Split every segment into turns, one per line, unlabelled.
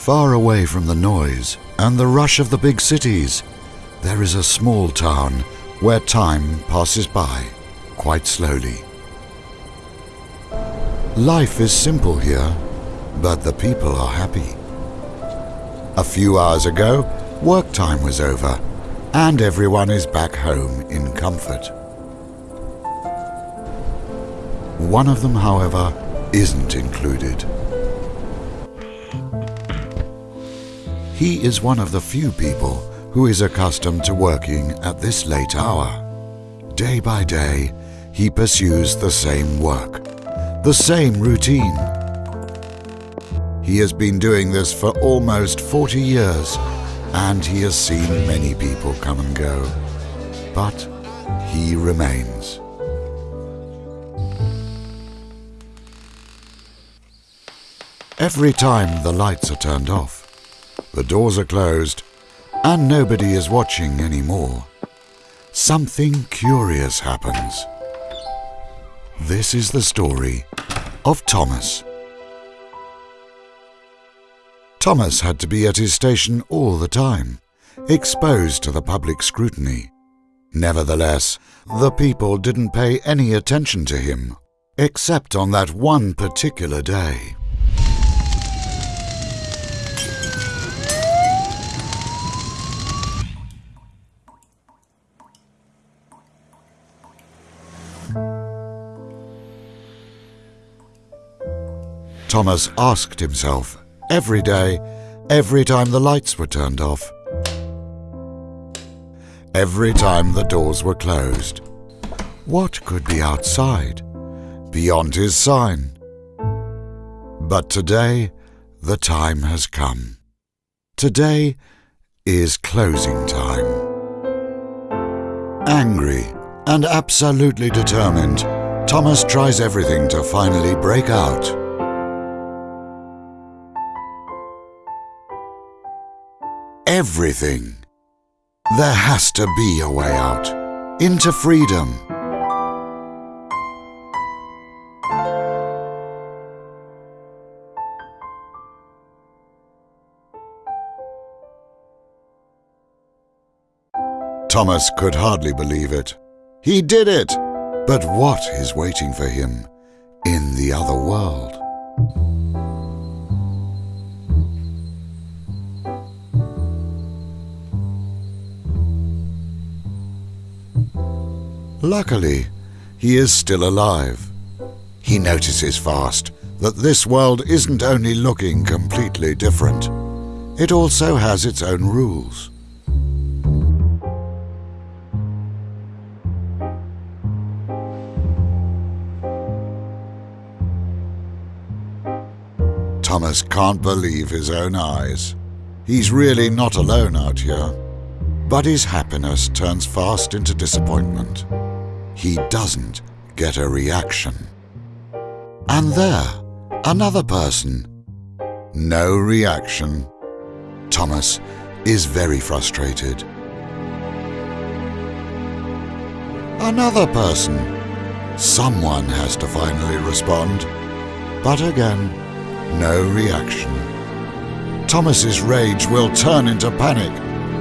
Far away from the noise and the rush of the big cities, there is a small town where time passes by quite slowly. Life is simple here, but the people are happy. A few hours ago, work time was over, and everyone is back home in comfort. One of them, however, isn't included. He is one of the few people who is accustomed to working at this late hour. Day by day, he pursues the same work, the same routine. He has been doing this for almost 40 years, and he has seen many people come and go. But he remains. Every time the lights are turned off, the doors are closed, and nobody is watching anymore, something curious happens. This is the story of Thomas. Thomas had to be at his station all the time, exposed to the public scrutiny. Nevertheless, the people didn't pay any attention to him, except on that one particular day. Thomas asked himself every day, every time the lights were turned off, every time the doors were closed. What could be outside, beyond his sign? But today, the time has come. Today is closing time. Angry and absolutely determined, Thomas tries everything to finally break out. everything. There has to be a way out. Into freedom. Thomas could hardly believe it. He did it! But what is waiting for him in the other world? Luckily, he is still alive. He notices fast that this world isn't only looking completely different, it also has its own rules. Thomas can't believe his own eyes. He's really not alone out here. But his happiness turns fast into disappointment he doesn't get a reaction. And there, another person. No reaction. Thomas is very frustrated. Another person. Someone has to finally respond. But again, no reaction. Thomas's rage will turn into panic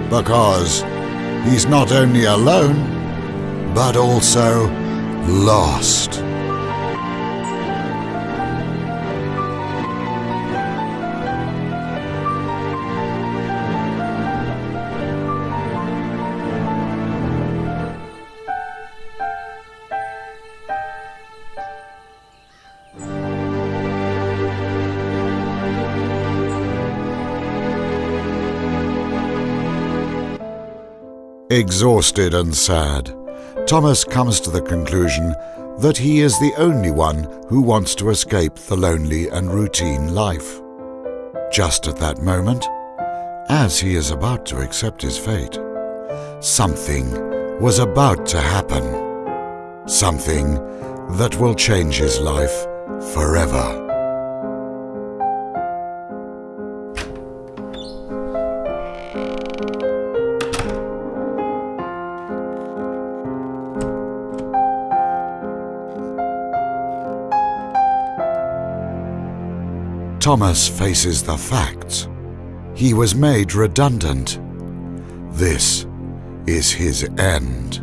because he's not only alone, but also lost. Exhausted and sad, Thomas comes to the conclusion that he is the only one who wants to escape the lonely and routine life. Just at that moment, as he is about to accept his fate, something was about to happen. Something that will change his life forever. Thomas faces the facts. he was made redundant. This is his end.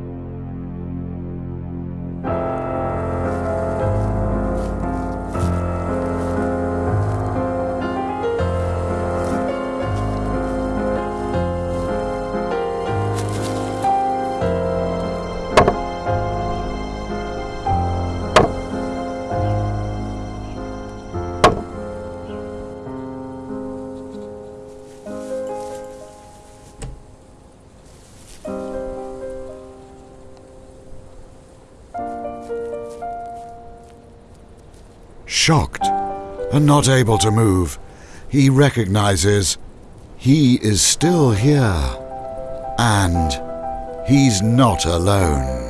Shocked and not able to move, he recognizes he is still here and he's not alone.